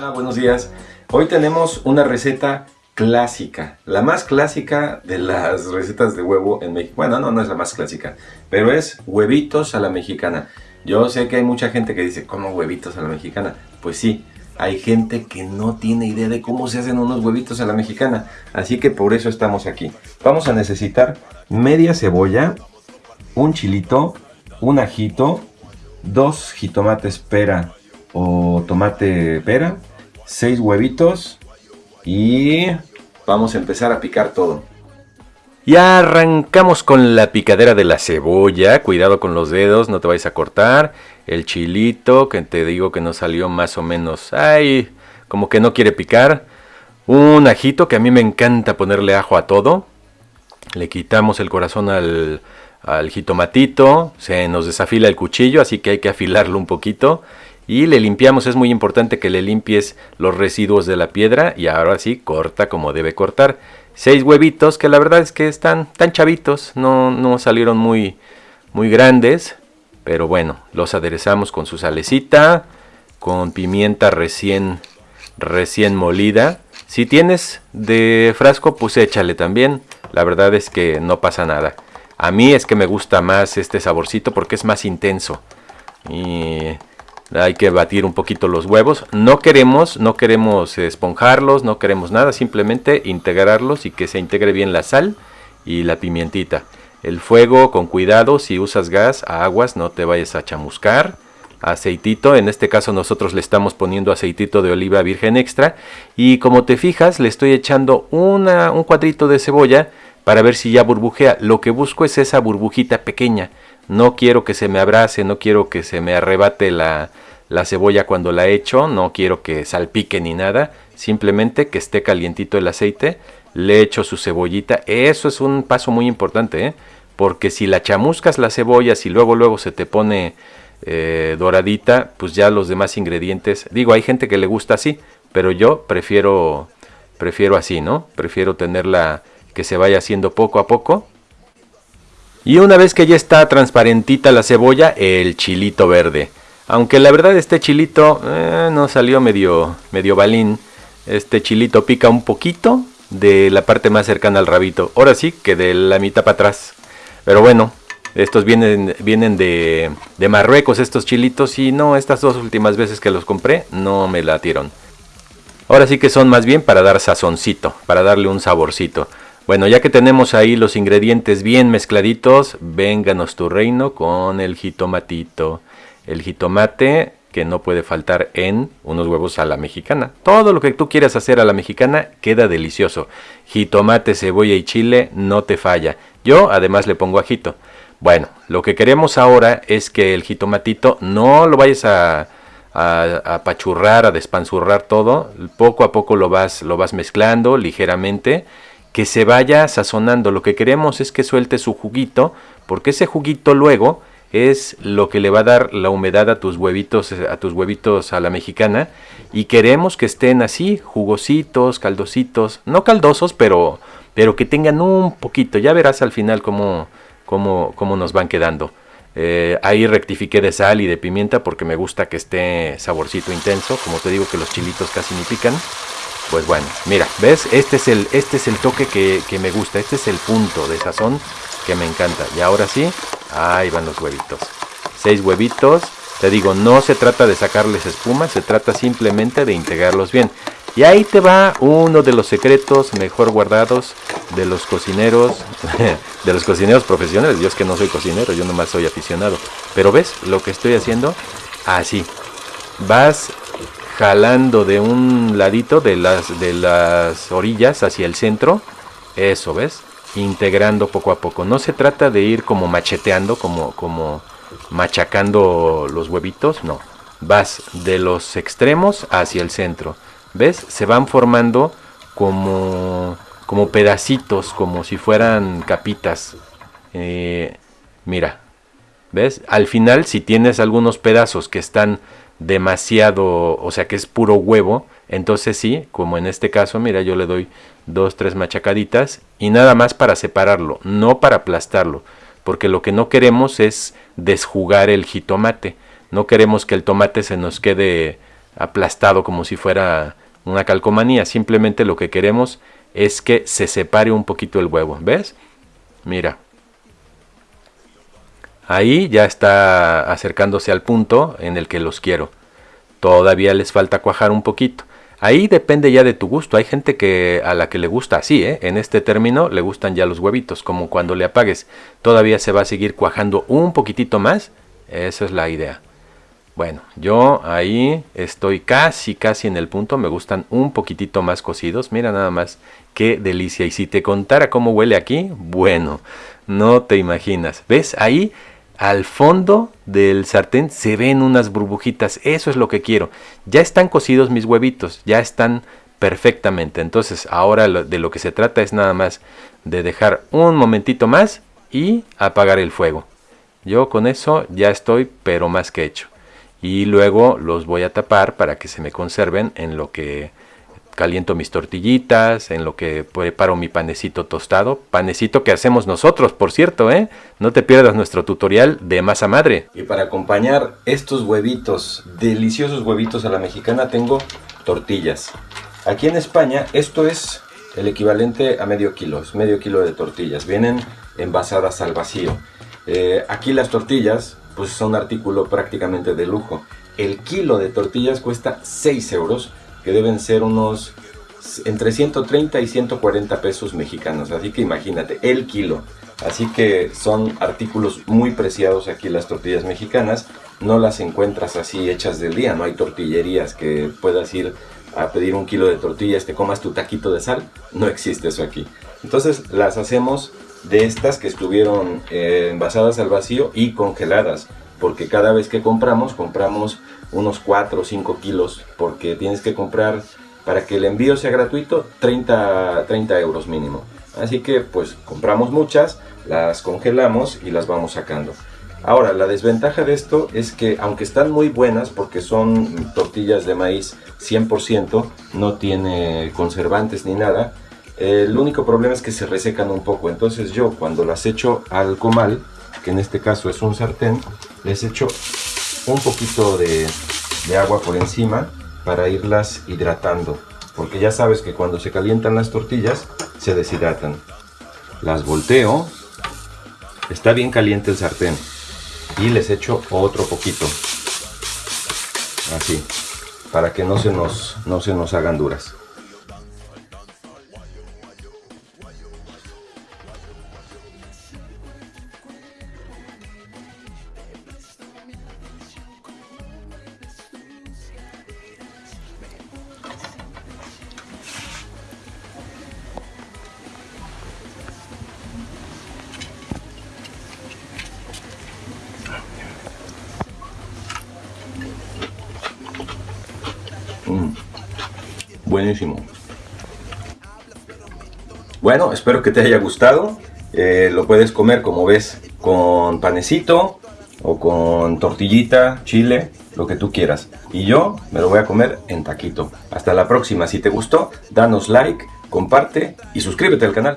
Hola, buenos días. Hoy tenemos una receta clásica, la más clásica de las recetas de huevo en México. Bueno, no, no es la más clásica, pero es huevitos a la mexicana. Yo sé que hay mucha gente que dice, ¿cómo huevitos a la mexicana? Pues sí, hay gente que no tiene idea de cómo se hacen unos huevitos a la mexicana. Así que por eso estamos aquí. Vamos a necesitar media cebolla, un chilito, un ajito, dos jitomates pera o tomate pera, seis huevitos y vamos a empezar a picar todo. Ya arrancamos con la picadera de la cebolla, cuidado con los dedos, no te vayas a cortar. El chilito, que te digo que nos salió más o menos, ay, como que no quiere picar. Un ajito, que a mí me encanta ponerle ajo a todo. Le quitamos el corazón al, al jitomatito, se nos desafila el cuchillo, así que hay que afilarlo un poquito. Y le limpiamos, es muy importante que le limpies los residuos de la piedra y ahora sí corta como debe cortar. Seis huevitos que la verdad es que están tan chavitos, no, no salieron muy, muy grandes. Pero bueno, los aderezamos con su salecita, con pimienta recién, recién molida. Si tienes de frasco, pues échale también. La verdad es que no pasa nada. A mí es que me gusta más este saborcito porque es más intenso. Y hay que batir un poquito los huevos. No queremos, no queremos esponjarlos, no queremos nada, simplemente integrarlos y que se integre bien la sal y la pimientita. El fuego con cuidado, si usas gas, aguas, no te vayas a chamuscar. Aceitito, en este caso nosotros le estamos poniendo aceitito de oliva virgen extra. Y como te fijas, le estoy echando un cuadrito de cebolla para ver si ya burbujea. Lo que busco es esa burbujita pequeña. No quiero que se me abrace, no quiero que se me arrebate la, la cebolla cuando la echo, no quiero que salpique ni nada. Simplemente que esté calientito el aceite, le echo su cebollita. Eso es un paso muy importante, ¿eh? porque si la chamuscas la cebolla, si luego luego se te pone eh, doradita, pues ya los demás ingredientes, digo, hay gente que le gusta así, pero yo prefiero, prefiero así, ¿no? Prefiero tenerla que se vaya haciendo poco a poco. Y una vez que ya está transparentita la cebolla, el chilito verde. Aunque la verdad este chilito eh, no salió medio, medio balín. Este chilito pica un poquito de la parte más cercana al rabito. Ahora sí que de la mitad para atrás. Pero bueno, estos vienen, vienen de, de Marruecos estos chilitos y no, estas dos últimas veces que los compré no me latieron. Ahora sí que son más bien para dar sazoncito, para darle un saborcito. Bueno, ya que tenemos ahí los ingredientes bien mezcladitos, vénganos tu reino con el jitomatito. El jitomate que no puede faltar en unos huevos a la mexicana. Todo lo que tú quieras hacer a la mexicana queda delicioso. Jitomate, cebolla y chile no te falla. Yo además le pongo ajito. Bueno, lo que queremos ahora es que el jitomatito no lo vayas a, a, a pachurrar, a despanzurrar todo. Poco a poco lo vas, lo vas mezclando ligeramente que se vaya sazonando. Lo que queremos es que suelte su juguito, porque ese juguito luego es lo que le va a dar la humedad a tus huevitos, a tus huevitos a la mexicana. Y queremos que estén así, jugositos, caldositos, no caldosos, pero, pero que tengan un poquito. Ya verás al final cómo, cómo, cómo nos van quedando. Eh, ahí rectifiqué de sal y de pimienta porque me gusta que esté saborcito intenso. Como te digo que los chilitos casi ni pican. Pues bueno, mira, ¿ves? Este es el, este es el toque que, que me gusta, este es el punto de sazón que me encanta. Y ahora sí, ahí van los huevitos. Seis huevitos. Te digo, no se trata de sacarles espuma, se trata simplemente de integrarlos bien. Y ahí te va uno de los secretos mejor guardados de los cocineros, de los cocineros profesionales. Yo es que no soy cocinero, yo nomás soy aficionado. Pero ves lo que estoy haciendo, así. Vas jalando de un ladito de las, de las orillas hacia el centro. Eso, ¿ves? Integrando poco a poco. No se trata de ir como macheteando, como, como machacando los huevitos, no. Vas de los extremos hacia el centro. ¿Ves? Se van formando como, como pedacitos, como si fueran capitas. Eh, mira, ¿ves? Al final, si tienes algunos pedazos que están demasiado, o sea que es puro huevo, entonces sí, como en este caso, mira, yo le doy dos, tres machacaditas y nada más para separarlo, no para aplastarlo, porque lo que no queremos es desjugar el jitomate, no queremos que el tomate se nos quede aplastado como si fuera una calcomanía. Simplemente lo que queremos es que se separe un poquito el huevo. ¿Ves? Mira. Ahí ya está acercándose al punto en el que los quiero. Todavía les falta cuajar un poquito. Ahí depende ya de tu gusto. Hay gente que a la que le gusta así, ¿eh? En este término le gustan ya los huevitos, como cuando le apagues. Todavía se va a seguir cuajando un poquitito más. Esa es la idea. Bueno, yo ahí estoy casi, casi en el punto. Me gustan un poquitito más cocidos. Mira nada más qué delicia. Y si te contara cómo huele aquí, bueno, no te imaginas. ¿Ves? Ahí al fondo del sartén se ven unas burbujitas. Eso es lo que quiero. Ya están cocidos mis huevitos, ya están perfectamente. Entonces ahora de lo que se trata es nada más de dejar un momentito más y apagar el fuego. Yo con eso ya estoy pero más que hecho. Y luego los voy a tapar para que se me conserven en lo que caliento mis tortillitas, en lo que preparo mi panecito tostado, panecito que hacemos nosotros, por cierto, ¿eh? No te pierdas nuestro tutorial de masa madre. Y para acompañar estos huevitos, deliciosos huevitos a la mexicana, tengo tortillas. Aquí en España esto es el equivalente a medio kilo, es medio kilo de tortillas, vienen envasadas al vacío. Eh, aquí las tortillas pues son artículo prácticamente de lujo. El kilo de tortillas cuesta 6 euros que deben ser unos entre 130 y 140 pesos mexicanos. Así que imagínate, el kilo. Así que son artículos muy preciados aquí las tortillas mexicanas. No las encuentras así hechas del día. No hay tortillerías que puedas ir a pedir un kilo de tortillas, te comas tu taquito de sal. No existe eso aquí. Entonces las hacemos de estas que estuvieron eh, envasadas al vacío y congeladas. Porque cada vez que compramos, compramos unos 4 o 5 kilos porque tienes que comprar para que el envío sea gratuito 30, 30 euros mínimo. Así que pues compramos muchas las congelamos y las vamos sacando. Ahora la desventaja de esto es que aunque están muy buenas porque son tortillas de maíz 100% no tiene conservantes ni nada el único problema es que se resecan un poco. Entonces yo cuando las echo al comal que en este caso es un sartén les echo un poquito de, agua por encima para irlas hidratando porque ya sabes que cuando se calientan las tortillas se deshidratan. Las volteo está bien caliente el sartén y les echo otro poquito así para que no se nos, no se nos hagan duras Buenísimo. Bueno, espero que te haya gustado. Eh, lo puedes comer como ves con panecito o con tortillita, chile, lo que tú quieras. Y yo me lo voy a comer en taquito. Hasta la próxima. Si te gustó, danos like, comparte y suscríbete al canal.